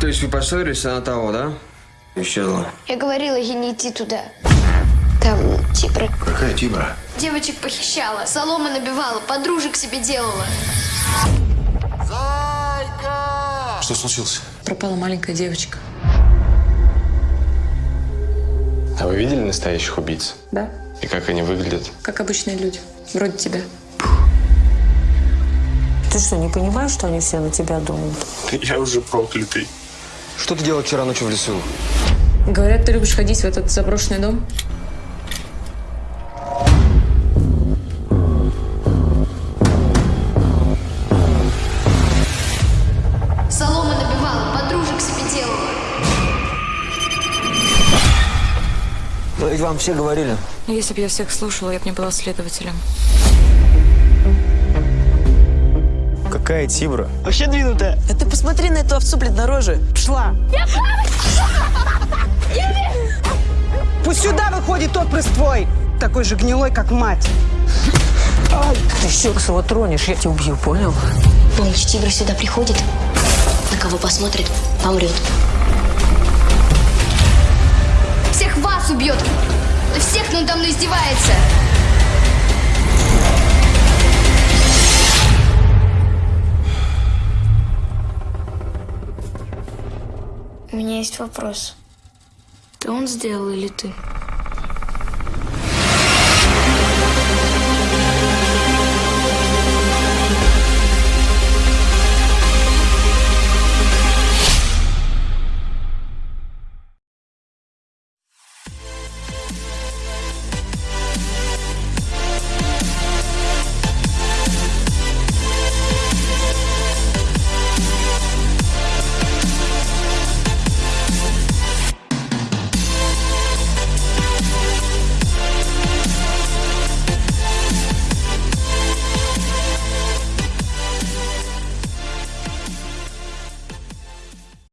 То есть вы поссорились, она того, да? Исчезла. Я говорила ей не идти туда. Там Тибра. Какая Тибра? Девочек похищала, солома набивала, подружек себе делала. Что случилось? Пропала маленькая девочка. А вы видели настоящих убийц? Да? И как они выглядят? Как обычные люди. Вроде тебя. Ты что, не понимаешь, что они все на тебя думают? Я уже проклятый. Что ты делал вчера ночью в лесу? Говорят, ты любишь ходить в этот заброшенный дом? Солома набивала, подружек себе делала. Ну, ведь вам все говорили. Ну, если бы я всех слушала, я бы не была следователем. Какая Тибра? Вообще двинутая. А ты посмотри на эту овцу, блин, на роже. Пшла. Пусть сюда выходит отпрыск твой, такой же гнилой, как мать. Ты Щексова тронешь, я тебя убью, понял? Помнишь, Тибра сюда приходит, на кого посмотрит, помрет. Всех вас убьет! Да всех надо мной издевается! У меня есть вопрос. Ты он сделал или ты?